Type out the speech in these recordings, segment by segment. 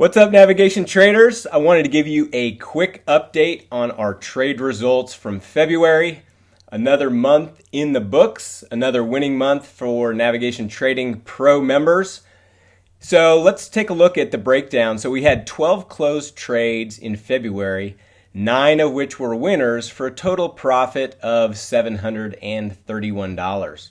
What's up, navigation traders? I wanted to give you a quick update on our trade results from February. Another month in the books, another winning month for Navigation Trading Pro members. So let's take a look at the breakdown. So we had 12 closed trades in February, nine of which were winners for a total profit of $731.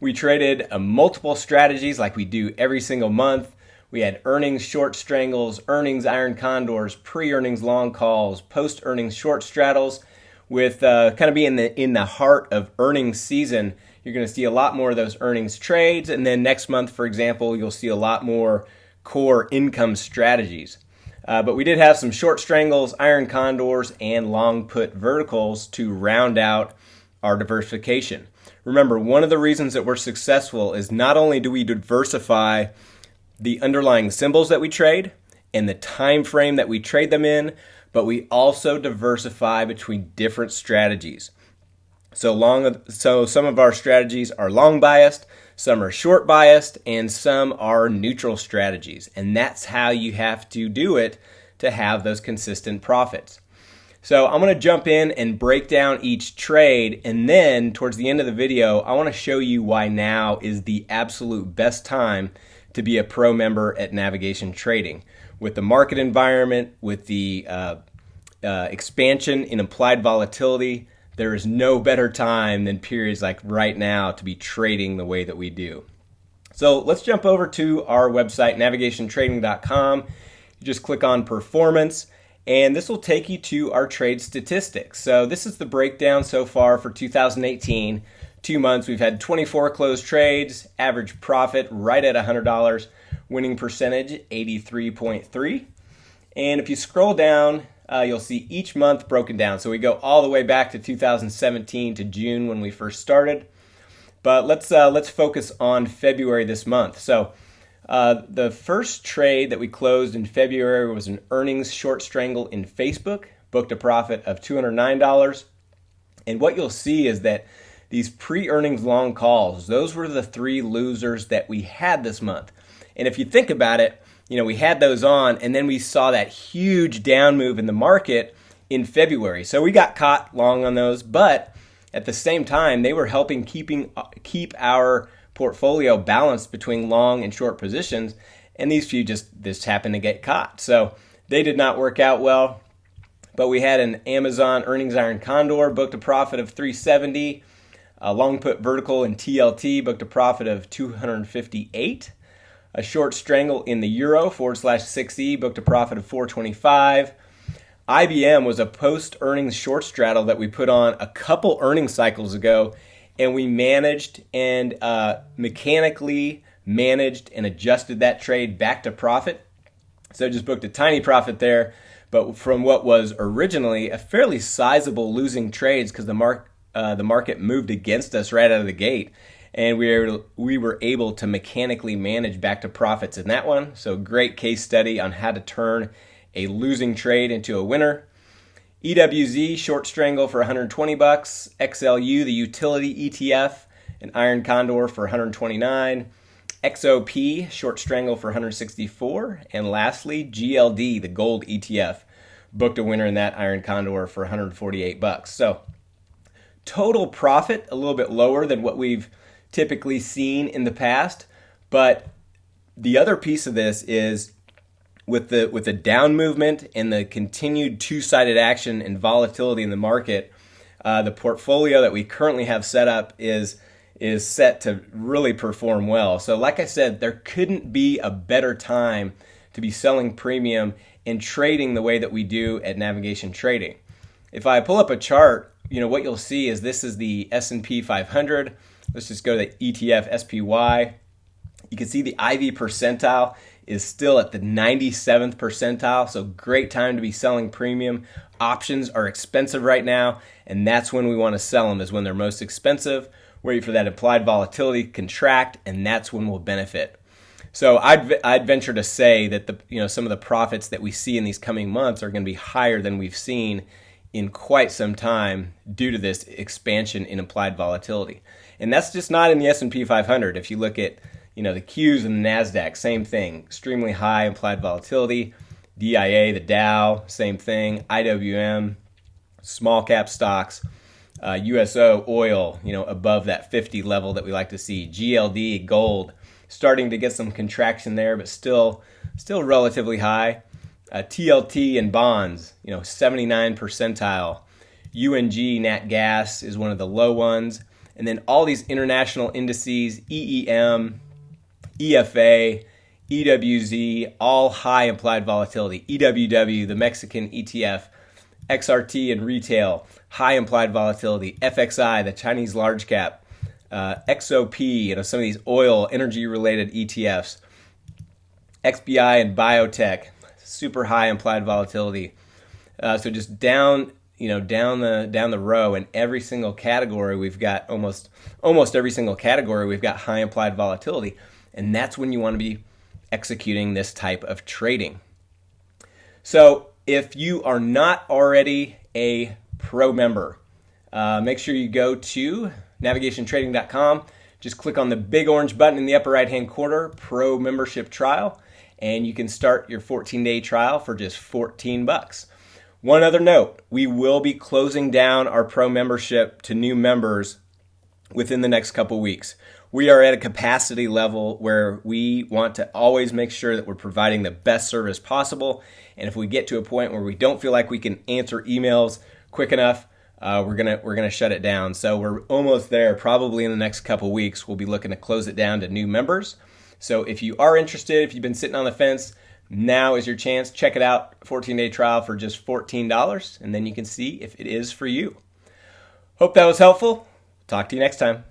We traded uh, multiple strategies like we do every single month we had earnings short strangles, earnings iron condors, pre-earnings long calls, post-earnings short straddles. With uh, kind of being in the in the heart of earnings season, you're going to see a lot more of those earnings trades, and then next month, for example, you'll see a lot more core income strategies. Uh, but we did have some short strangles, iron condors, and long put verticals to round out our diversification. Remember, one of the reasons that we're successful is not only do we diversify the underlying symbols that we trade and the time frame that we trade them in, but we also diversify between different strategies. So long so some of our strategies are long biased, some are short biased, and some are neutral strategies. And that's how you have to do it to have those consistent profits. So I'm going to jump in and break down each trade and then towards the end of the video, I want to show you why now is the absolute best time to be a pro member at Navigation Trading. With the market environment, with the uh, uh, expansion in implied volatility, there is no better time than periods like right now to be trading the way that we do. So let's jump over to our website, navigationtrading.com. You just click on performance, and this will take you to our trade statistics. So this is the breakdown so far for 2018 two months, we've had 24 closed trades, average profit right at $100, winning percentage 83.3. And if you scroll down, uh, you'll see each month broken down. So we go all the way back to 2017 to June when we first started. But let's uh, let's focus on February this month. So uh, the first trade that we closed in February was an earnings short strangle in Facebook, booked a profit of $209. And what you'll see is that these pre-earnings long calls, those were the three losers that we had this month. And if you think about it, you know, we had those on and then we saw that huge down move in the market in February. So we got caught long on those, but at the same time, they were helping keeping keep our portfolio balanced between long and short positions, and these few just just happened to get caught. So they did not work out well. But we had an Amazon earnings iron condor booked a profit of 370 a long put vertical in TLT booked a profit of 258. A short strangle in the euro forward slash 6E booked a profit of 425. IBM was a post earnings short straddle that we put on a couple earnings cycles ago, and we managed and uh, mechanically managed and adjusted that trade back to profit. So just booked a tiny profit there, but from what was originally a fairly sizable losing trades because the mark uh, the market moved against us right out of the gate, and we were we were able to mechanically manage back to profits in that one. So great case study on how to turn a losing trade into a winner. EWZ short strangle for 120 bucks, XLU the utility ETF, an iron condor for 129. XOP short strangle for 164, and lastly GLD the gold ETF booked a winner in that iron condor for 148 bucks. So Total profit, a little bit lower than what we've typically seen in the past. But the other piece of this is with the with the down movement and the continued two-sided action and volatility in the market, uh, the portfolio that we currently have set up is is set to really perform well. So, like I said, there couldn't be a better time to be selling premium and trading the way that we do at Navigation Trading. If I pull up a chart you know what you'll see is this is the S&P 500. Let's just go to the ETF SPY. You can see the IV percentile is still at the 97th percentile, so great time to be selling premium. Options are expensive right now, and that's when we want to sell them is when they're most expensive. Wait for that implied volatility contract, and that's when we'll benefit. So I'd, I'd venture to say that the you know some of the profits that we see in these coming months are going to be higher than we've seen in quite some time due to this expansion in implied volatility. And that's just not in the S&P 500. If you look at You know, the Qs and the NASDAQ, same thing, extremely high implied volatility. DIA, the Dow, same thing. IWM, small cap stocks. Uh, USO, oil, you know, above that 50 level that we like to see. GLD, gold, starting to get some contraction there, but still, still relatively high. Uh, TLT and bonds, you know, 79 percentile. UNG, nat gas is one of the low ones. And then all these international indices, EEM, EFA, EWZ, all high implied volatility. EWW, the Mexican ETF, XRT and retail, high implied volatility. FXI, the Chinese large cap, uh, XOP, you know, some of these oil, energy related ETFs. XBI and biotech, super high implied volatility. Uh, so just down, you know, down the down the row in every single category, we've got almost almost every single category we've got high implied volatility, and that's when you want to be executing this type of trading. So if you are not already a pro member, uh, make sure you go to navigationtrading.com. Just click on the big orange button in the upper right hand corner, Pro Membership Trial, and you can start your 14 day trial for just 14 bucks. One other note we will be closing down our Pro membership to new members within the next couple weeks. We are at a capacity level where we want to always make sure that we're providing the best service possible. And if we get to a point where we don't feel like we can answer emails quick enough, uh, we're gonna we're gonna shut it down. So we're almost there. Probably in the next couple weeks, we'll be looking to close it down to new members. So if you are interested, if you've been sitting on the fence, now is your chance. Check it out. 14 day trial for just $14, and then you can see if it is for you. Hope that was helpful. Talk to you next time.